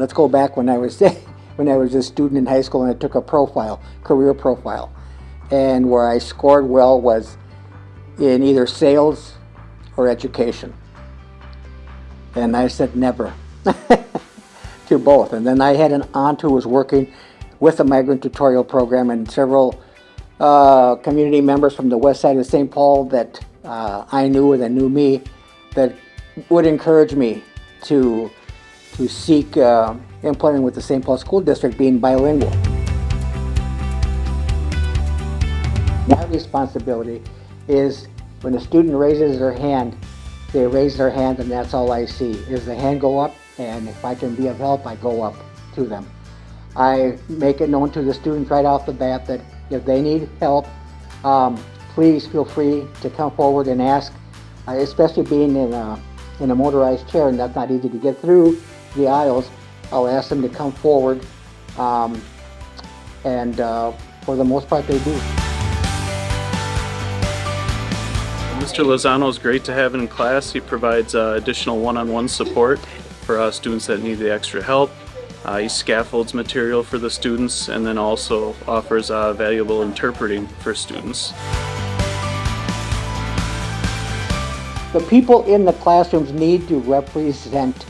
let's go back when I was when I was a student in high school and I took a profile, career profile, and where I scored well was in either sales or education. And I said never to both. And then I had an aunt who was working with the migrant tutorial program and several uh, community members from the west side of St. Paul that uh, I knew that knew me that would encourage me to to seek uh, employment with the St. Paul School District being bilingual. My responsibility is when a student raises their hand, they raise their hand and that's all I see, is the hand go up and if I can be of help, I go up to them. I make it known to the students right off the bat that if they need help, um, please feel free to come forward and ask, uh, especially being in a, in a motorized chair and that's not easy to get through the aisles. I'll ask them to come forward um, and uh, for the most part they do. Mr. Lozano is great to have in class. He provides uh, additional one-on-one -on -one support for uh, students that need the extra help. Uh, he scaffolds material for the students and then also offers uh, valuable interpreting for students. The people in the classrooms need to represent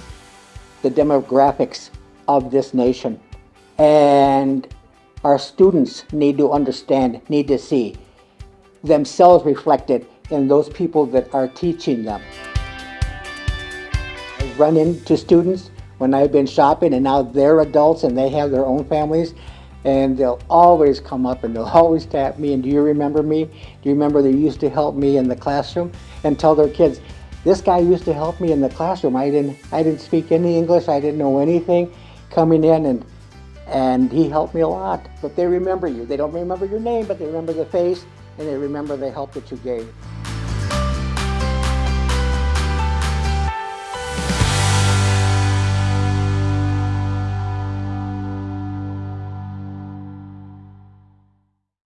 the demographics of this nation. And our students need to understand, need to see themselves reflected in those people that are teaching them. I run into students when I've been shopping and now they're adults and they have their own families and they'll always come up and they'll always tap me and do you remember me? Do you remember they used to help me in the classroom? And tell their kids, this guy used to help me in the classroom. I didn't, I didn't speak any English, I didn't know anything coming in and and he helped me a lot. But they remember you. They don't remember your name, but they remember the face and they remember the help that you gave.